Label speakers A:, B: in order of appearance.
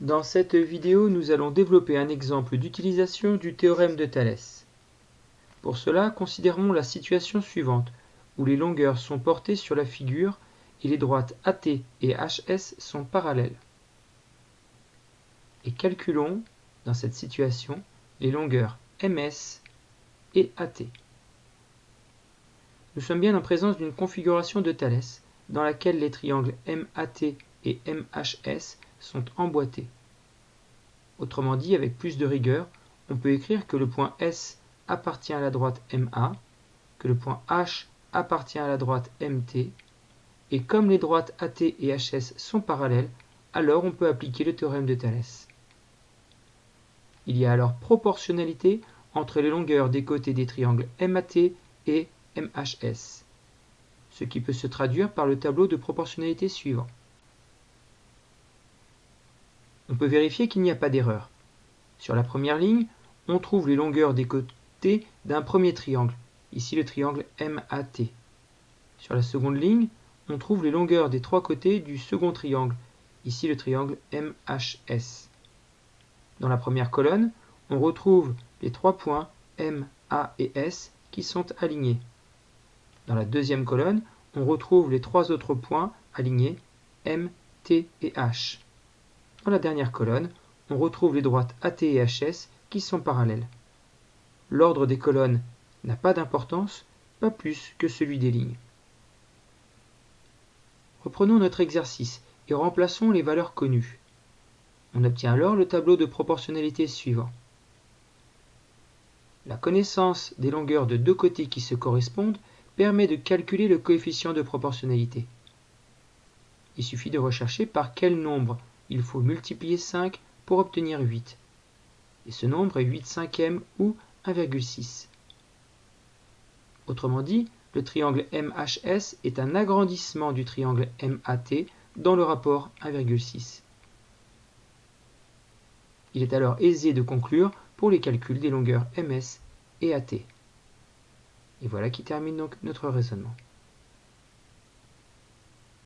A: Dans cette vidéo, nous allons développer un exemple d'utilisation du théorème de Thalès. Pour cela, considérons la situation suivante, où les longueurs sont portées sur la figure et les droites AT et HS sont parallèles. Et calculons, dans cette situation, les longueurs MS et AT. Nous sommes bien en présence d'une configuration de Thalès, dans laquelle les triangles MAT et MHS sont emboîtés. Autrement dit, avec plus de rigueur, on peut écrire que le point S appartient à la droite MA, que le point H appartient à la droite MT, et comme les droites AT et HS sont parallèles, alors on peut appliquer le théorème de Thalès. Il y a alors proportionnalité entre les longueurs des côtés des triangles MAT et MHS, ce qui peut se traduire par le tableau de proportionnalité suivant. On peut vérifier qu'il n'y a pas d'erreur. Sur la première ligne, on trouve les longueurs des côtés d'un premier triangle, ici le triangle MAT. Sur la seconde ligne, on trouve les longueurs des trois côtés du second triangle, ici le triangle MHS. Dans la première colonne, on retrouve les trois points M, A et S qui sont alignés. Dans la deuxième colonne, on retrouve les trois autres points alignés M, T et H. Dans la dernière colonne, on retrouve les droites AT et HS qui sont parallèles. L'ordre des colonnes n'a pas d'importance, pas plus que celui des lignes. Reprenons notre exercice et remplaçons les valeurs connues. On obtient alors le tableau de proportionnalité suivant. La connaissance des longueurs de deux côtés qui se correspondent permet de calculer le coefficient de proportionnalité. Il suffit de rechercher par quel nombre il faut multiplier 5 pour obtenir 8. Et ce nombre est 8 cinquièmes ou 1,6. Autrement dit, le triangle MHS est un agrandissement du triangle MAT dans le rapport 1,6. Il est alors aisé de conclure pour les calculs des longueurs MS et AT. Et voilà qui termine donc notre raisonnement.